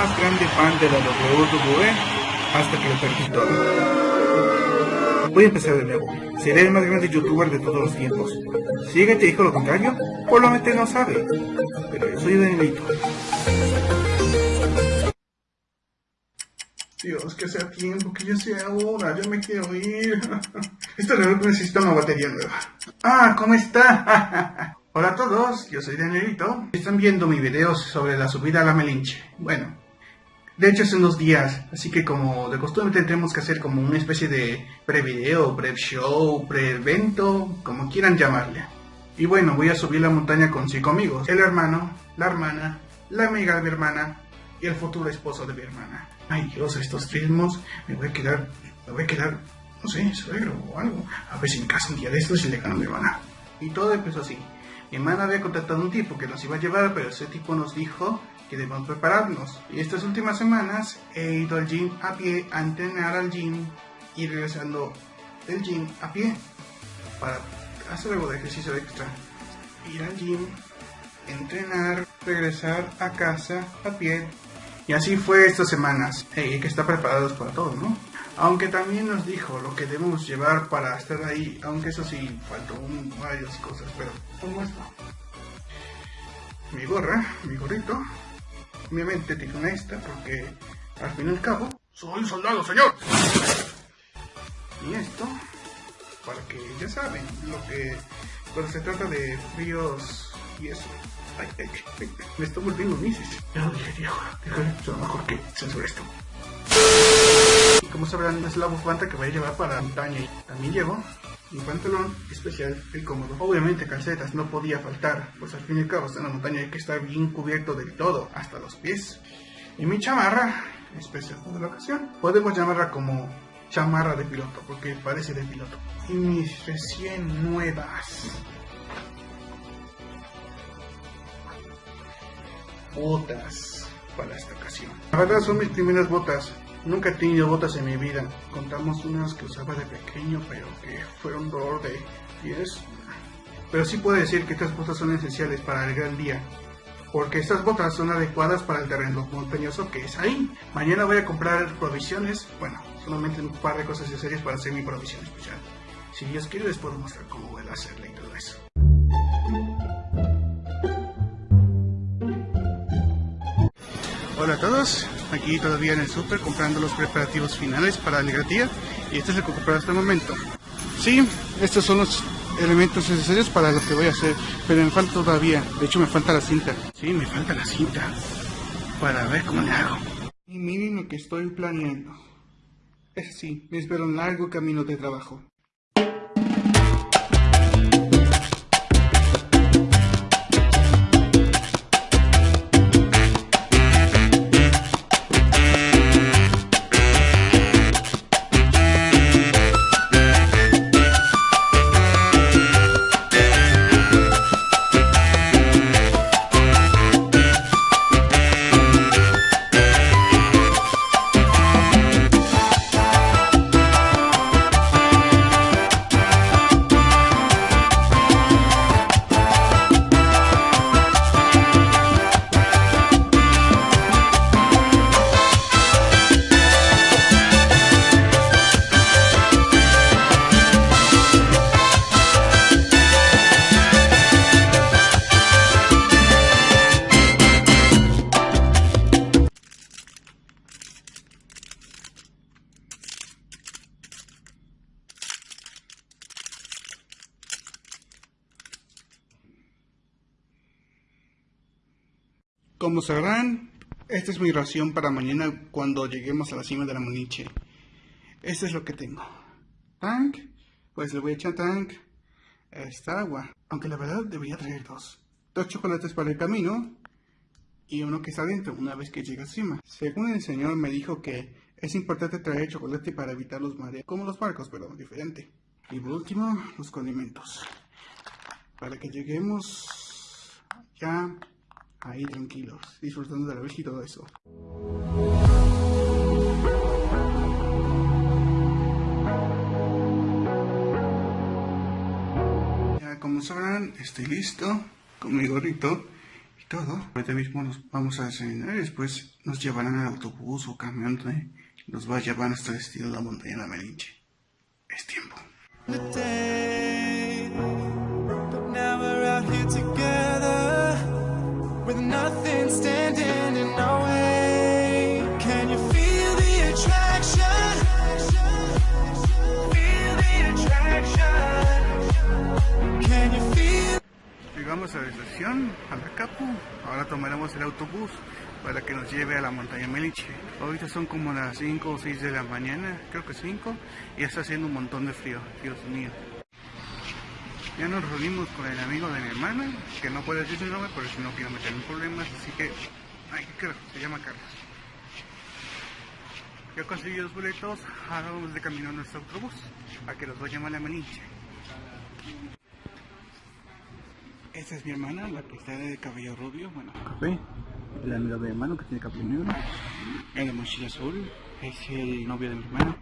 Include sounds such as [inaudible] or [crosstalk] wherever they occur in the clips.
Más grande fan de la WWE hasta que lo perdí todo. Voy a empezar de nuevo. Seré el más grande youtuber de todos los tiempos. Si alguien te dijo lo contrario, probablemente no sabe. Pero yo soy Danielito. Dios, que sea tiempo, que ya sea hora, yo me quiero ir. [laughs] Esta reloj necesita una batería nueva. Ah, ¿cómo está? [laughs] Hola a todos, yo soy Danielito. Están viendo mi video sobre la subida a la Melinche. Bueno, de hecho es unos días, así que como de costumbre tendremos que hacer como una especie de pre-video, pre-show, pre-evento, como quieran llamarle. Y bueno, voy a subir la montaña con cinco amigos. El hermano, la hermana, la amiga de mi hermana y el futuro esposo de mi hermana. Ay Dios, estos ritmos, me voy a quedar, me voy a quedar, no sé, suegro o algo. A ver si en casa un día de estos y le gano a mi hermana. Y todo empezó así. Mi hermana había contratado un tipo que nos iba a llevar, pero ese tipo nos dijo que debemos prepararnos. Y estas últimas semanas he ido al gym a pie, a entrenar al gym y regresando del gym a pie para hacer algo de ejercicio extra. Ir al gym, entrenar, regresar a casa a pie y así fue estas semanas. hay que estar preparados para todo, ¿no? Aunque también nos dijo lo que debemos llevar para estar ahí, aunque eso sí, faltó un, varias cosas, pero como esto. Mi gorra, mi gorrito, obviamente tiene esta porque al fin y al cabo soy soldado, señor. Y esto, para que ya saben, lo que cuando se trata de fríos y eso. Ay, ay, ay, me estoy volviendo mises. Ya lo dije, viejo. Déjame, mejor que censure esto. Y como sabrán, es la bufanda que voy a llevar para la montaña. También llevo mi pantalón especial y cómodo. Obviamente calcetas no podía faltar, pues al fin y al cabo en la montaña hay que estar bien cubierto del todo, hasta los pies. Y mi chamarra, especial de la ocasión, podemos llamarla como chamarra de piloto, porque parece de piloto. Y mis recién nuevas botas para esta ocasión. La verdad son mis primeras botas. Nunca he tenido botas en mi vida. Contamos unas que usaba de pequeño, pero que fueron dolor de pies. Pero sí puedo decir que estas botas son esenciales para el gran día. Porque estas botas son adecuadas para el terreno montañoso que es ahí. Mañana voy a comprar provisiones. Bueno, solamente un par de cosas necesarias para hacer mi provisión especial. Si Dios quiere les puedo mostrar cómo voy a hacerla y todo eso. Hola a todos, aquí todavía en el super comprando los preparativos finales para la tía y este es el que compré hasta el momento. Sí, estos son los elementos necesarios para lo que voy a hacer, pero me falta todavía, de hecho me falta la cinta. Sí, me falta la cinta para ver cómo le hago. Y miren lo que estoy planeando. Es así, me espero un largo camino de trabajo. Como sabrán, esta es mi ración para mañana cuando lleguemos a la cima de la Moniche. Esto es lo que tengo. Tank, pues le voy a echar tank. Esta agua, aunque la verdad debería traer dos. Dos chocolates para el camino y uno que está adentro una vez que llegue a cima. Según el señor me dijo que es importante traer chocolate para evitar los mareos, como los barcos, pero diferente. Y por último, los condimentos. Para que lleguemos ya ahí tranquilos, disfrutando de la vista y todo eso. Ya como sabrán, estoy listo con mi gorrito. todo. Ahorita mismo nos vamos a desayunar y después nos llevarán al autobús o camión donde nos va a llevar nuestro destino a la montaña de la Melinche. Es tiempo. Llegamos a la estación, a la Capu. Ahora tomaremos el autobús para que nos lleve a la montaña Meliche. Ahorita son como las 5 o 6 de la mañana, creo que 5, y está haciendo un montón de frío, Dios mío. Ya nos reunimos con el amigo de mi hermana, que no puede decir su nombre, pero si no quiero meter en problemas, así que, ay, ¿qué creo? Se llama Carlos. Ya conseguí los boletos, ahora vamos de camino a nuestro autobús, a que los vaya a la Meliche. Esta es mi hermana, la que está de cabello rubio, bueno, café. El amigo de mi hermano que tiene cabello negro. El de mochila azul es el novio de mi hermana.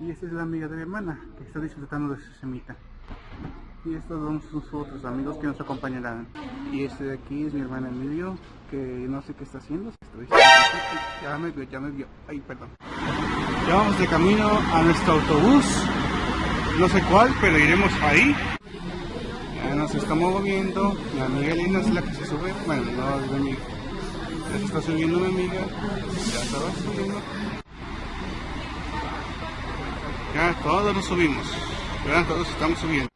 Y esta es la amiga de mi hermana, que está disfrutando de su semita. Y estos son sus otros amigos que nos acompañarán. Y este de aquí es mi hermana Emilio, que no sé qué está haciendo. Estoy... Ya me vio, ya me vio. Ay, perdón. Ya vamos de camino a nuestro autobús. No sé cuál, pero iremos ahí nos estamos moviendo. Mi amiga Elena es la que se sube. Bueno, no es amiga. Ya se está subiendo mi amiga. Ya estaba subiendo. Ya todos nos subimos. Ya todos estamos subiendo.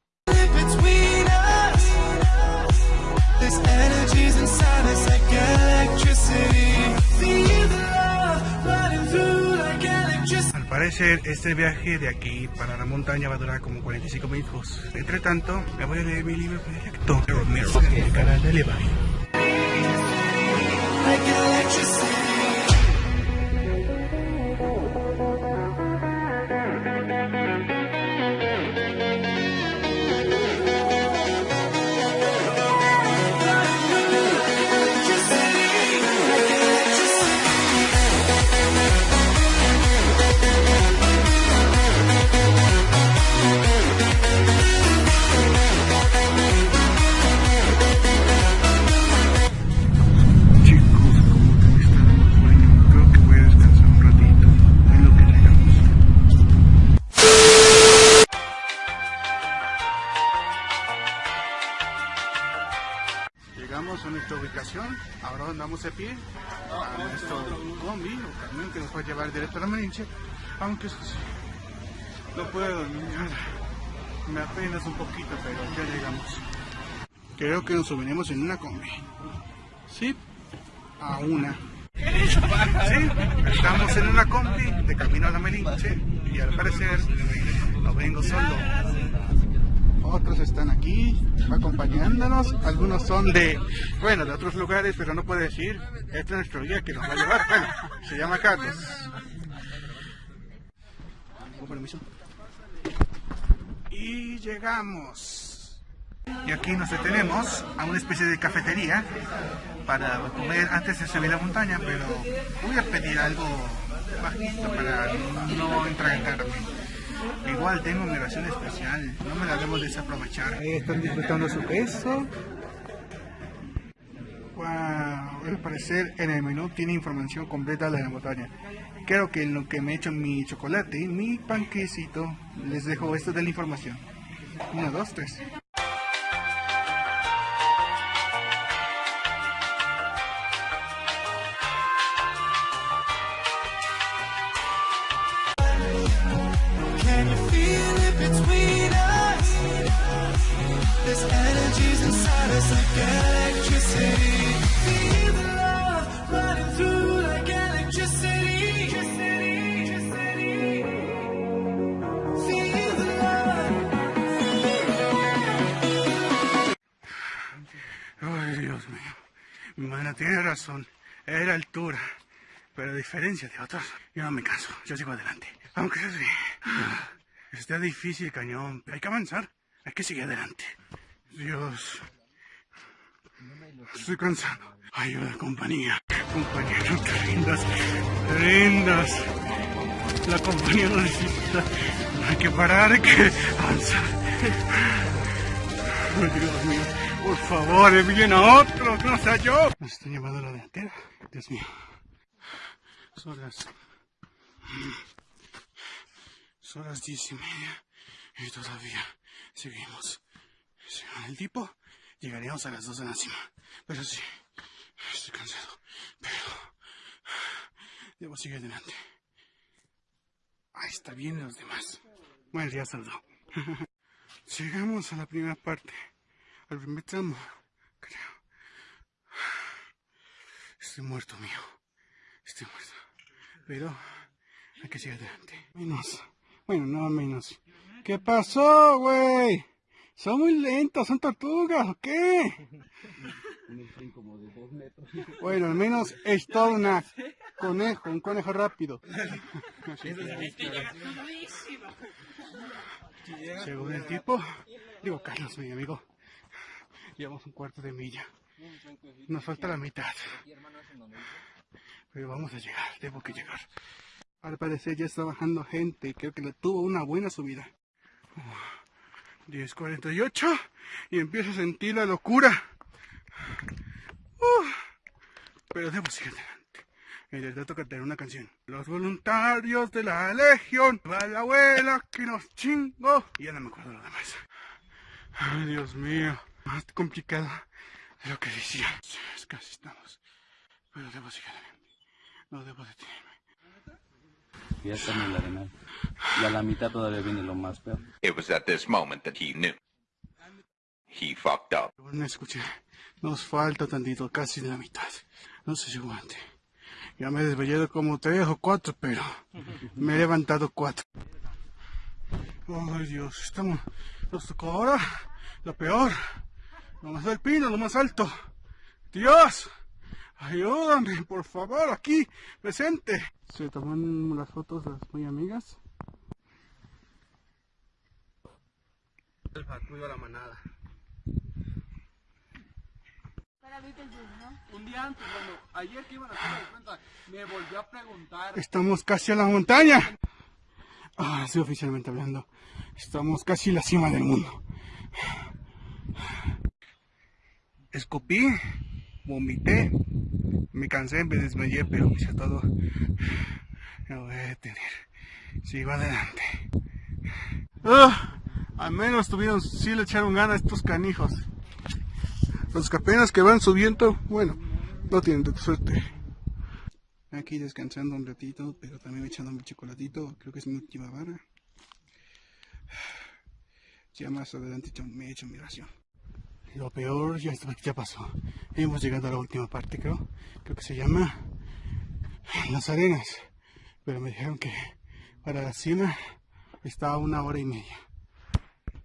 Parecer este viaje de aquí para la montaña va a durar como 45 minutos. Entre tanto, me voy a leer mi libro proyecto, el canal de Levi. Andamos de pie a nuestro combi o que nos va a llevar directo a la Marinche, aunque no puedo me apenas un poquito, pero ya llegamos. Creo que nos subiremos en una combi, ¿sí? A una. Sí, estamos en una combi de camino a la Melinche y al parecer no vengo solo otros están aquí acompañándonos, algunos son de, bueno, de otros lugares, pero no puede decir, este es nuestro guía que nos va a llevar, bueno, se llama Carlos. Con permiso. Y llegamos. Y aquí nos detenemos a una especie de cafetería para comer antes de subir la montaña, pero voy a pedir algo bajito para no entrar tarde. Igual tengo mi ración especial, no me la debemos desaprovechar. Ahí están disfrutando su queso. Wow, al parecer en el menú tiene información completa de la montaña. Creo que en lo que me he hecho mi chocolate y mi panquecito, les dejo esto de la información. Uno, dos, tres. Tiene razón. Era altura. Pero a diferencia de otros, yo no me canso. Yo sigo adelante. Aunque sea así. Está difícil, cañón. Hay que avanzar. Hay que seguir adelante. Dios. Estoy cansado. Ayuda, compañía. Compañía, no te rindas. rindas. La compañía no necesita. No hay que parar, hay que avanzar. Dios mío. Por favor, envíen a otro, no sea yo. Nos están llevando la delantera. Dios mío. Son las... Son las diez y media. Y todavía seguimos. Según el tipo, llegaríamos a las dos de la cima. Pero sí, estoy cansado. Pero... Debo seguir adelante. Ahí está bien los demás. Bueno, ya saldó. [laughs] Llegamos a la primera parte. Al primer tramo, creo. Estoy muerto, mío. Estoy muerto. Pero hay que seguir adelante. Menos. Bueno, no menos. ¿Qué pasó, güey? Son muy lentos, son tortugas, ¿o qué? Bueno, al menos es todo una conejo, un conejo rápido. Según el tipo, digo Carlos, mi amigo, llevamos un cuarto de milla. Nos falta la mitad. Pero vamos a llegar, debo que llegar. Al parecer ya está bajando gente y creo que le tuvo una buena subida. 10.48 y empiezo a sentir la locura. pero debo seguir adelante. Y les toca tener una canción. Los voluntarios de la legión. Va la abuela que nos chingo. Y ya no me acuerdo lo demás. Ay, Dios mío. Más complicado de lo que decía. Casi estamos. Pero debo seguir adelante. No debo detenerme. Ya estamos en la arena. Y a la mitad todavía viene lo más peor. It was at this moment that he knew. He fucked up. Bueno, escuché. Nos falta tantito, casi de la mitad. No sé si aguante. Ya me he desvelado como tres o cuatro, pero me he levantado cuatro. Ay Dios, estamos, nos tocó ahora lo peor. Lo más alpino, lo más alto. Dios, ayúdame, por favor, aquí, presente. Se toman las fotos las muy amigas. El patrullo a la manada. Un día antes, cuando ayer que iban a hacer la cuenta, me volvió a preguntar. Estamos casi a la montaña. Ahora sí, oficialmente hablando. Estamos casi en la cima del mundo. Escupí, vomité, me cansé, me desmayé, pero hice todo. Me voy a detener. Sigo adelante. Ah, al menos tuvieron, sí le echaron ganas estos canijos. Los que apenas que van subiendo, bueno, no tienen suerte. Aquí descansando un ratito, pero también echando mi chocolatito. Creo que es mi última vara. Ya más adelante me he hecho mi ración. Lo peor ya, ya pasó. Hemos llegado a la última parte, creo. Creo que se llama Las Arenas. Pero me dijeron que para la cima está a una hora y media.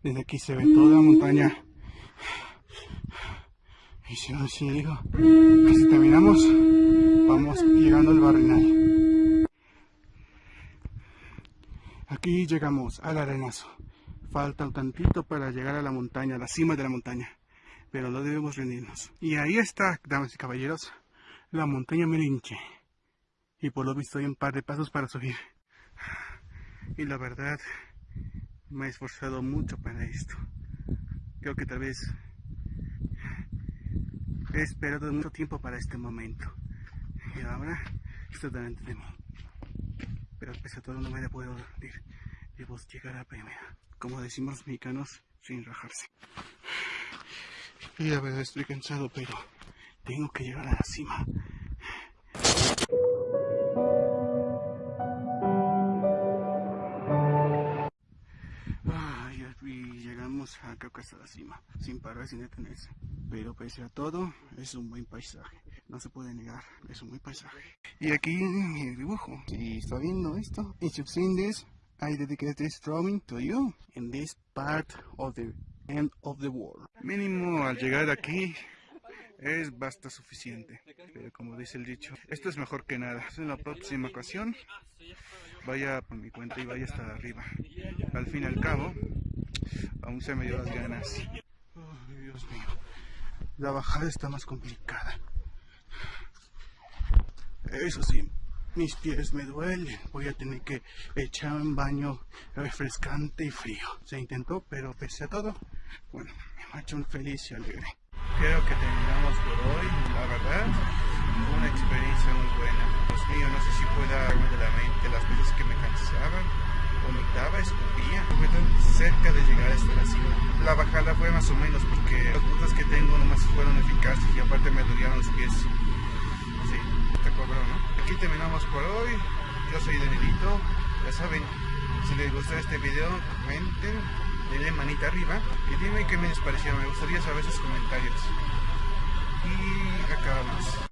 Desde aquí se ve toda la montaña y si no, si digo que si terminamos, vamos llegando al barrenal. Aquí llegamos al arenazo. Falta un tantito para llegar a la montaña, a la cima de la montaña. Pero no debemos rendirnos. Y ahí está, damas y caballeros, la montaña Melinche. Y por lo visto hay un par de pasos para subir. Y la verdad, me he esforzado mucho para esto. Creo que tal vez He esperado mucho tiempo para este momento. Y ahora estoy delante de mí. Pero pese a todo no me puedo rendir. Debo llegar a primera. Como decimos los mexicanos, sin rajarse. Y la verdad estoy cansado, pero tengo que llegar a la cima. creo que hasta la cima, sin parar, sin detenerse. Pero pese a todo, es un buen paisaje. No se puede negar, es un buen paisaje. Y aquí mi dibujo. Si está viendo esto, seen this, I dedicate this drawing to you in this part of the end of the world. Mínimo al llegar aquí es basta suficiente. Pero como dice el dicho, esto es mejor que nada. En la próxima ocasión, vaya por mi cuenta y vaya hasta arriba. Al fin y al cabo, aún se me dio las ganas. Dios mío, la bajada está más complicada. Eso sí, mis pies me duelen. Voy a tener que echar un baño refrescante y frío. Se intentó, pero pese a todo, bueno, me ha hecho un feliz y alegre. creo que terminamos por hoy, la verdad. Una experiencia muy buena. Dios mío, no sé si pueda darme de la mente las veces que me cansaban, vomitaba, escupía. Fue tan cerca de llegar hasta la cima. La bajada fue más o menos porque las putas que tengo nomás fueron eficaces y aparte me dolían los pies. Sí, te cobró, ¿no? Aquí terminamos por hoy. Yo soy Danielito. Ya saben, si les gustó este video, comenten, denle manita arriba y dime qué me les pareció. Me gustaría saber sus comentarios. Y acabamos.